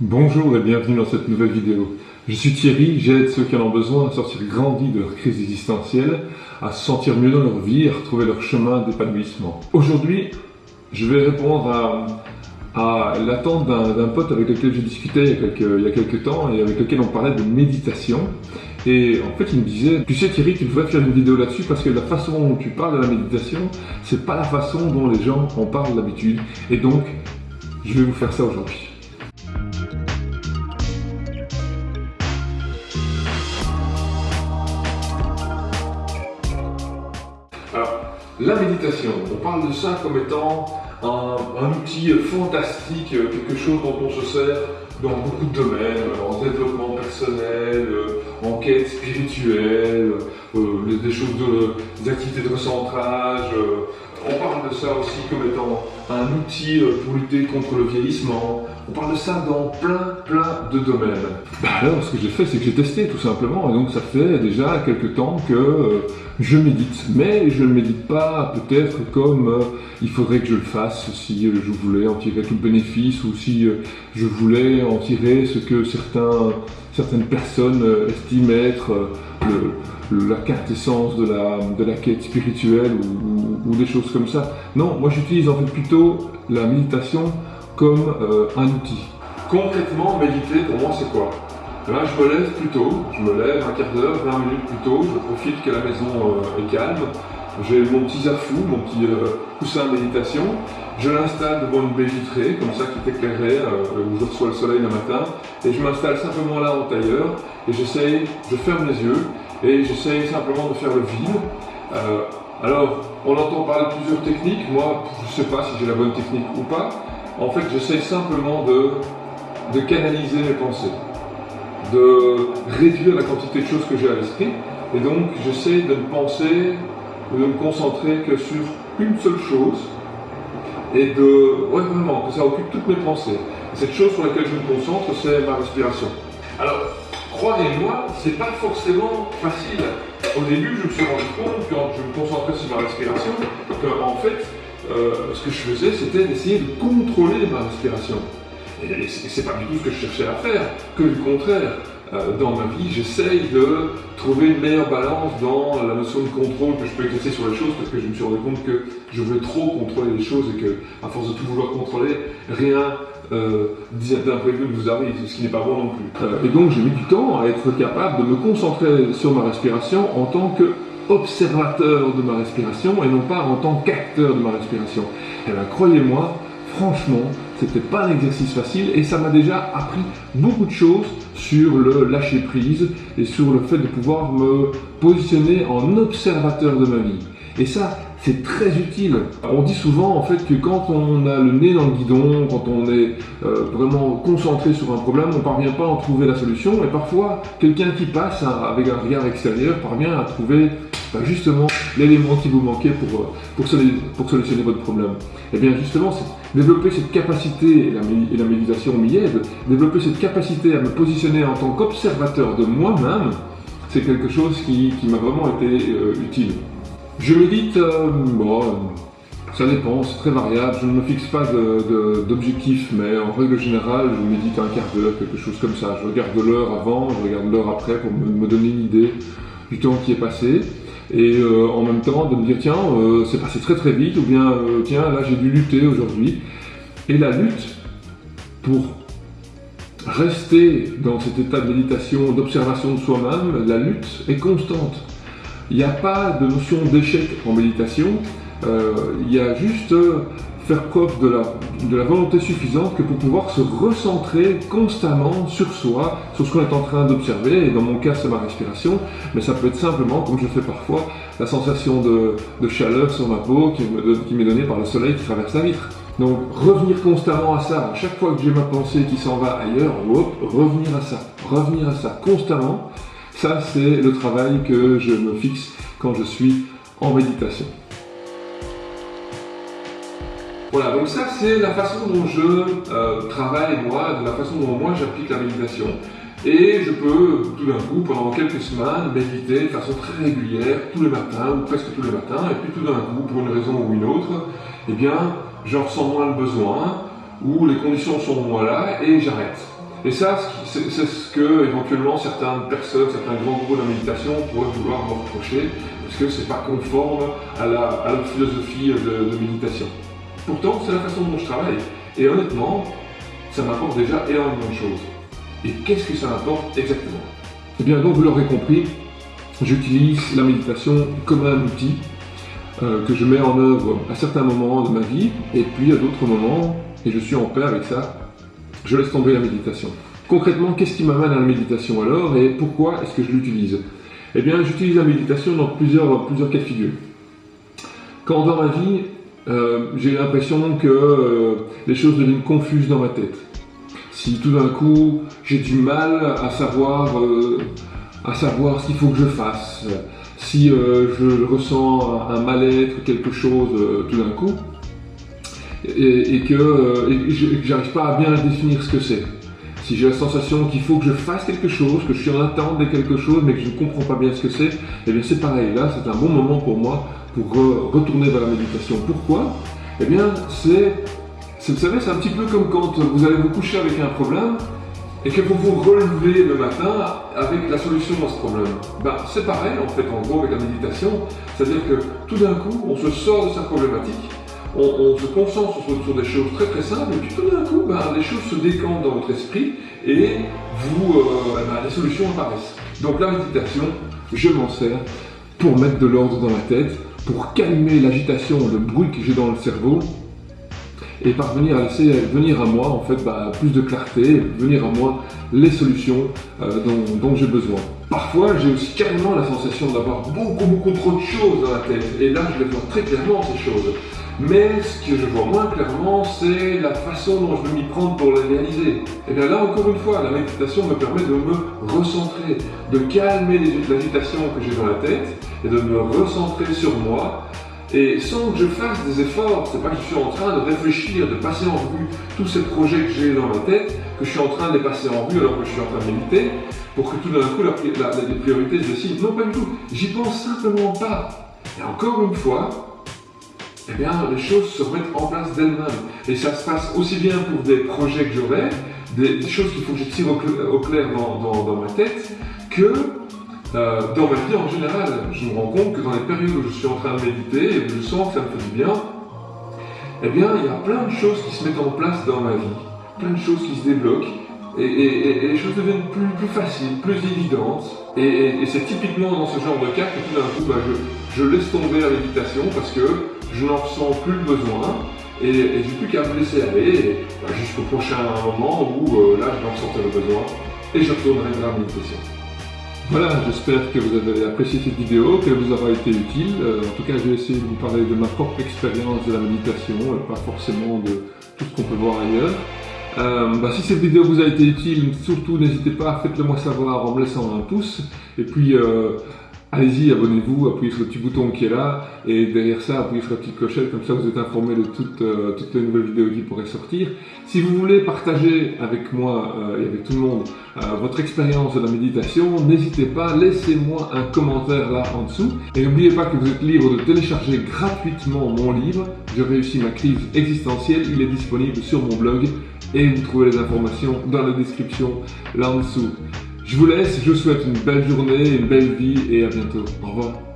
Bonjour et bienvenue dans cette nouvelle vidéo. Je suis Thierry, j'aide ceux qui en ont besoin à sortir grandis de leur crise existentielle, à se sentir mieux dans leur vie et à retrouver leur chemin d'épanouissement. Aujourd'hui, je vais répondre à, l'attente d'un pote avec lequel j'ai discuté il y, a quelques, il y a quelques temps et avec lequel on parlait de méditation. Et en fait, il me disait, tu sais Thierry, tu devrais faire une vidéo là-dessus parce que la façon dont tu parles de la méditation, c'est pas la façon dont les gens en parlent d'habitude. Et donc, je vais vous faire ça aujourd'hui. La méditation, on parle de ça comme étant un, outil fantastique, quelque chose dont on se sert dans beaucoup de domaines, en développement personnel, en quête spirituelle, euh, des choses de, des activités de recentrage. On parle de ça aussi comme étant un outil pour lutter contre le vieillissement. On parle de ça dans plein, plein de domaines. Bah alors, ce que j'ai fait, c'est que j'ai testé tout simplement. Et donc, ça fait déjà quelques temps que euh, je médite. Mais je ne médite pas peut-être comme euh, il faudrait que je le fasse si euh, je voulais en tirer tout le bénéfice ou si je voulais en tirer ce que certains, certaines personnes estiment être la quintessence de la, de la quête spirituelle ou, ou, des choses comme ça. Non, moi j'utilise en fait plutôt la méditation comme euh, un outil. Concrètement, méditer pour moi c'est quoi? Là, je me lève plus tôt, je me lève un quart d'heure, 20 minutes plus tôt, je profite que la maison euh, est calme, j'ai mon petit zafou, mon petit euh, coussin de méditation, je l'installe devant une baie vitrée, comme ça qui est éclairée, où je reçois le soleil le matin, et je m'installe simplement là en tailleur, et j'essaye, je ferme les yeux, et j'essaye simplement de faire le vide. alors, on entend parler de plusieurs techniques, moi je ne sais pas si j'ai la bonne technique ou pas, en fait, j'essaie simplement de, canaliser mes pensées, de réduire la quantité de choses que j'ai à l'esprit, et donc j'essaie de ne penser, de me concentrer que sur une seule chose, et de, ouais vraiment, que ça occupe toutes mes pensées. cette chose sur laquelle je me concentre, c'est ma respiration. Alors, croyez-moi, c'est pas forcément facile. Au début, je me suis rendu compte, quand je me concentrais sur ma respiration, que en fait, euh, ce que je faisais, c'était d'essayer de contrôler ma respiration. Et c'est pas du tout ce que je cherchais à faire, que du contraire. Euh, dans ma vie, j'essaye de trouver une meilleure balance dans la notion de contrôle que je peux exercer sur les choses parce que je me suis rendu compte que je voulais trop contrôler les choses et que, à force de tout vouloir contrôler, rien euh, d'imprévu ne vous arrive, ce qui n'est pas bon non plus. Euh, et donc j'ai mis du temps à être capable de me concentrer sur ma respiration en tant que observateur de ma respiration et non pas en tant qu'acteur de ma respiration. Eh bien croyez-moi, franchement, c'était pas un exercice facile et ça m'a déjà appris beaucoup de choses sur le lâcher prise et sur le fait de pouvoir me positionner en observateur de ma vie. Et ça, c'est très utile. On dit souvent en fait que quand on a le nez dans le guidon, quand on est euh, vraiment concentré sur un problème, on ne parvient pas à en trouver la solution. Et parfois, quelqu'un qui passe avec un regard extérieur parvient à trouver bah, justement l'élément qui vous manquait pour, euh, pour, pour, solutionner votre problème. Et eh bien justement, développer cette capacité, et la, et la méditation m'y aide, développer cette capacité à me positionner en tant qu'observateur de moi-même, c'est quelque chose qui, qui m'a vraiment été euh, utile. Je médite, euh, bon, ça dépend, c'est très variable, je ne me fixe pas d'objectif, mais en règle générale, je médite un quart d'heure, quelque chose comme ça. Je regarde l'heure avant, je regarde l'heure après pour me, donner une idée du temps qui est passé. Et euh, en même temps, de me dire, tiens, euh, c'est passé très très vite, ou bien, tiens, là j'ai dû lutter aujourd'hui. Et la lutte, pour rester dans cet état de méditation, d'observation de soi-même, la lutte est constante. Il n'y a pas de notion d'échec en méditation, euh, il y a juste euh, faire preuve de la, volonté suffisante que pour pouvoir se recentrer constamment sur soi, sur ce qu'on est en train d'observer, et dans mon cas c'est ma respiration, mais ça peut être simplement, comme je fais parfois, la sensation de, chaleur sur ma peau qui m'est donnée par le soleil qui traverse la vitre. Donc revenir constamment à ça, à chaque fois que j'ai ma pensée qui s'en va ailleurs, revenir à ça, revenir à ça constamment, ça, c'est le travail que je me fixe quand je suis en méditation. Voilà, donc ça c'est la façon dont je euh, travaille moi, de la façon dont moi j'applique la méditation. Et je peux tout d'un coup, pendant quelques semaines, méditer de façon très régulière, tous les matins, ou presque tous les matins, et puis tout d'un coup, pour une raison ou une autre, eh bien, j'en ressens moins le besoin, ou les conditions sont moins là, et j'arrête. Et ça, c'est ce que éventuellement certaines personnes, certains grands groupes de méditation pourraient vouloir me reprocher, parce que c'est pas conforme à la, philosophie de, méditation. Pourtant, c'est la façon dont je travaille. Et honnêtement, ça m'apporte déjà énormément de choses. Et qu'est-ce que ça m'apporte exactement? Eh bien, donc vous l'aurez compris, j'utilise la méditation comme un outil euh, que je mets en œuvre à certains moments de ma vie, et puis à d'autres moments, et je suis en paix avec ça, je laisse tomber la méditation. Concrètement, qu'est-ce qui m'amène à la méditation alors et pourquoi est-ce que je l'utilise? Eh bien, j'utilise la méditation dans plusieurs, plusieurs cas de figure. Quand dans ma vie, euh, j'ai l'impression que euh, les choses deviennent confuses dans ma tête. Si tout d'un coup, j'ai du mal à savoir, euh, savoir ce qu'il faut que je fasse, si je ressens un mal-être, quelque chose tout d'un coup, et, que, euh, j'arrive pas à bien définir ce que c'est. Si j'ai la sensation qu'il faut que je fasse quelque chose, que je suis en attente de quelque chose, mais que je ne comprends pas bien ce que c'est, et eh bien c'est pareil. Là, c'est un bon moment pour moi pour retourner vers la méditation. Pourquoi? Eh bien, c'est, vous savez, c'est un petit peu comme quand vous allez vous coucher avec un problème et que vous vous relevez le matin avec la solution à ce problème. Ben, c'est pareil en fait en gros avec la méditation, c'est-à-dire que tout d'un coup on se sort de sa problématique on, se concentre sur, des choses très très simples, et puis tout d'un coup, ben, les choses se décantent dans votre esprit, et vous, euh, ben, les solutions apparaissent. Donc la méditation, je m'en sers pour mettre de l'ordre dans la tête, pour calmer l'agitation, le bruit que j'ai dans le cerveau, et parvenir à laisser venir à moi en fait ben, plus de clarté, venir à moi les solutions euh, dont, dont j'ai besoin. Parfois, j'ai aussi carrément la sensation d'avoir beaucoup beaucoup trop de choses dans la tête, et là je les vois très clairement ces choses. Mais ce que je vois moins clairement, c'est la façon dont je vais m'y prendre pour les réaliser. Et bien là, encore une fois, la méditation me permet de me recentrer, de calmer l'agitation que j'ai dans la tête et de me recentrer sur moi. Et sans que je fasse des efforts, c'est pas que je suis en train de réfléchir, de passer en vue tous ces projets que j'ai dans ma tête, que je suis en train de les passer en vue alors que je suis en train de méditer, pour que tout d'un coup les priorités se décident. Non, pas du tout. J'y pense simplement pas. Et encore une fois, eh bien, les choses se remettent en place d'elles-mêmes. Et ça se passe aussi bien pour des projets que j'aurai, des, choses qu'il faut que je tire au, clair dans, ma tête, que euh, dans ma vie en général. Je me rends compte que dans les périodes où je suis en train de méditer et où je sens que ça me fait du bien, eh bien, il y a plein de choses qui se mettent en place dans ma vie, plein de choses qui se débloquent, et, les choses deviennent plus, faciles, plus évidentes. Et, c'est typiquement dans ce genre de cas que tout d'un coup, bah, je, je laisse tomber la méditation parce que je n'en ressens plus le besoin et, j'ai plus qu'à me laisser aller bah, jusqu'au prochain moment où euh, là je vais ressentir le besoin et je retournerai vers la méditation. Voilà, j'espère que vous avez apprécié cette vidéo, qu'elle vous aura été utile. Euh, en tout cas, j'ai essayé de vous parler de ma propre expérience de la méditation, et pas forcément de tout ce qu'on peut voir ailleurs. Euh, bah, si cette vidéo vous a été utile, surtout n'hésitez pas, faites-le moi savoir en me laissant un pouce. Et puis, Allez-y, abonnez-vous, appuyez sur le petit bouton qui est là, et derrière ça, appuyez sur la petite clochette, comme ça vous êtes informé de toutes, euh, toutes les nouvelles vidéos qui pourraient sortir. Si vous voulez partager avec moi euh, et avec tout le monde euh, votre expérience de la méditation, n'hésitez pas, laissez-moi un commentaire là en dessous. Et n'oubliez pas que vous êtes libre de télécharger gratuitement mon livre, Je réussis ma crise existentielle, il est disponible sur mon blog, et vous trouvez les informations dans la description là en dessous. Je vous laisse, je vous souhaite une belle journée, une belle vie et à bientôt. Au revoir.